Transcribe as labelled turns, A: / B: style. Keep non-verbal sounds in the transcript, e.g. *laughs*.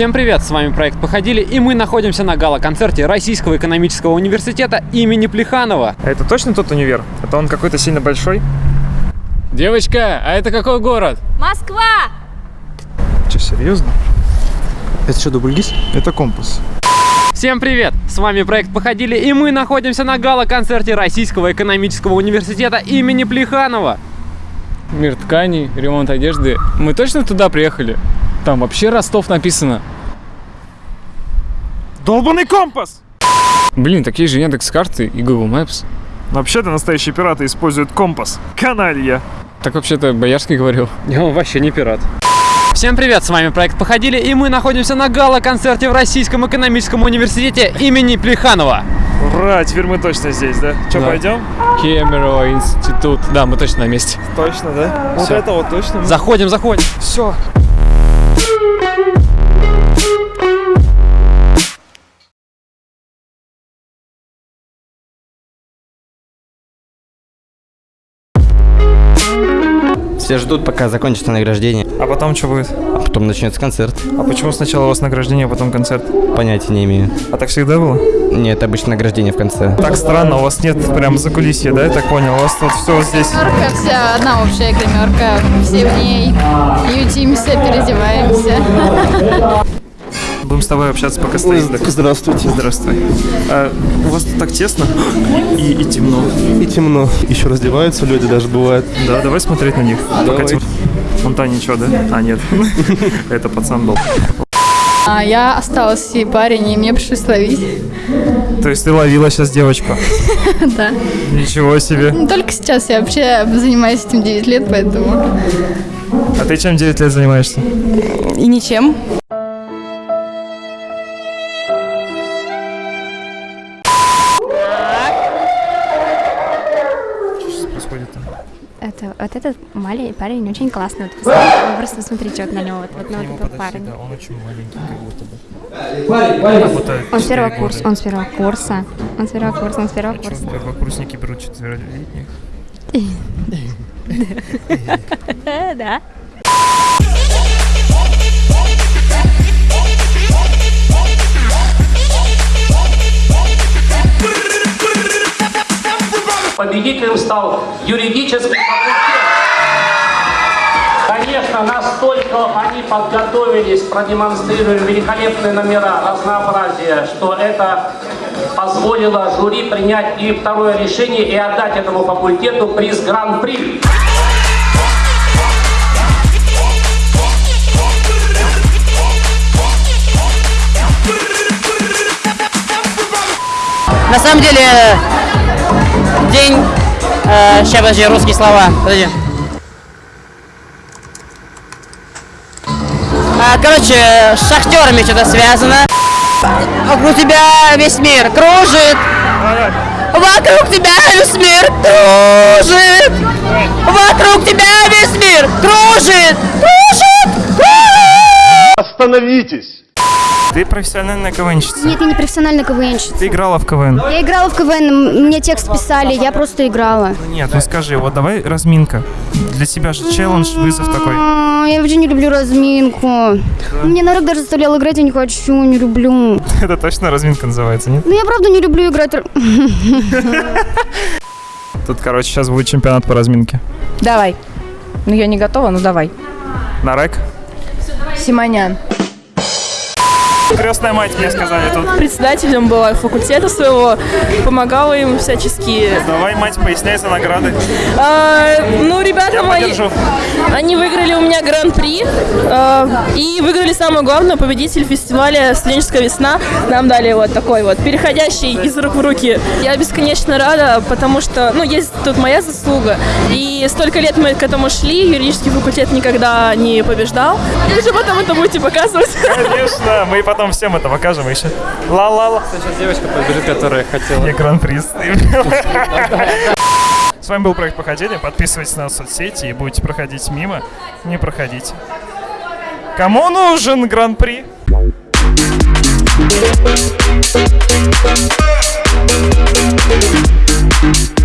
A: Всем привет, с вами проект «Походили» и мы находимся на гала-концерте Российского экономического университета имени Плеханова.
B: А это точно тот универ? Это он какой-то сильно большой?
A: Девочка, а это какой город?
C: Москва!
B: Че, серьезно?
D: Это что, дубльгиз?
B: Это компас.
A: Всем привет! С вами проект «Походили» и мы находимся на гала-концерте Российского экономического университета имени Плеханова.
E: Мир тканей, ремонт одежды. Мы точно туда приехали? Там вообще Ростов написано.
B: Долбанный компас!
E: Блин, такие же Яндекс карты и Google Maps.
B: Вообще-то настоящие пираты используют компас. Каналья.
E: Так вообще-то Боярский говорил.
A: Он вообще не пират. Всем привет, с вами проект «Походили» и мы находимся на гала-концерте в Российском экономическом университете имени Плеханова.
B: Ура, теперь мы точно здесь, да? Че,
E: Да.
B: пойдем?
E: Кемерово институт. Да, мы точно на месте.
B: Точно, да? Вот
E: Всё.
B: это вот точно.
A: Заходим, заходим.
B: Все.
D: Все ждут, пока закончится награждение,
B: А потом что будет?
D: а потом начнется концерт.
B: А почему сначала у вас награждение, а потом концерт?
D: Понятия не имею.
B: А так всегда было?
D: Нет, обычно награждение в конце.
B: Так странно, у вас нет прям закулисья, да, я так понял? У вас тут все здесь.
C: Гримерка вся, одна общая гримерка. Все в ней ютимся, переодеваемся. *laughs*
B: Будем с тобой общаться, пока стоит.
F: Здравствуйте.
B: Здравствуй. А, у вас тут так тесно и, и темно.
F: И темно. Еще раздеваются люди даже бывает.
B: Да, давай смотреть на них. Пока
F: Давай.
B: тем- Вон та ничего, да? А, нет. *laughs* Это пацан был.
C: А я осталась и парень, и мне пришлось ловить.
B: То есть ты ловила сейчас девочку? *laughs*
C: Да.
B: Ничего себе.
C: Ну, Только сейчас я вообще занимаюсь этим 9 лет, поэтому...
B: А ты чем 9 лет занимаешься?
C: И ничем.
G: Это, вот этот маленький парень очень классный. Вот, посмотри, вы просто смотрите вот на него, вот, вот на вот этого парня.
B: он очень маленький, как будто бы.
G: Он с первого курса, он с первого курса, он с первого курса, он с первого
B: А что,
G: курса.
B: первокурсники берут четверолетних? *laughs* *laughs*
G: Да. *laughs*
H: Победителем стал юридический факультет. Конечно, настолько они подготовились, продемонстрировали великолепные номера, разнообразие, что это позволило жюри принять и второе решение и отдать этому факультету приз Гран-при.
I: На самом деле, день... Э, сейчас, подожди, русские слова. Подожди. А, короче, с шахтерами что-то связано. Вокруг тебя весь мир кружит. Вокруг тебя весь мир кружит. Вокруг тебя весь мир кружит. Кружит. Кружит.
F: Остановитесь!
B: Ты профессиональная КВНщица.
G: Нет, я не профессиональный КВНщица.
B: Ты играла в КВН?
G: Я играла в КВН, мне текст писали, я просто играла.
B: Нет, ну скажи, вот давай разминка. Для тебя же челлендж, вызов такой.
G: А, Я вообще не люблю разминку. Мне народ даже заставлял играть, я не хочу, не люблю. *laughs*
B: Это точно разминка называется, нет?
G: Ну я правда не люблю играть. *laughs*
B: Тут, короче, сейчас будет чемпионат по разминке.
J: Давай. Ну, я не готова, ну давай.
B: На рэк?
J: Симонян.
B: Крестная мать, мне сказали тут.
J: Председателем была факультета своего, помогала им всячески.
B: Давай, мать, поясняй за награды.
J: А, ну, ребята мои,
B: подержу.
J: они выиграли у меня гран-при а, и выиграли самое главное, победитель фестиваля «Студенческая весна». Нам дали вот такой вот, переходящий из рук в руки. Я бесконечно рада, потому что, ну, есть тут моя заслуга. И столько лет мы к этому шли, юридический факультет никогда не побеждал. Вы же потом это будете показывать.
B: Конечно, мы потом всем это покажем еще. Ла-ла-ла.
A: Сейчас девочка побежит, которая хотела.
B: Я гран-при С вами был проект Походили. Подписывайтесь на соцсети и будете проходить мимо. Не проходите. Кому нужен гран-при?
F: Thank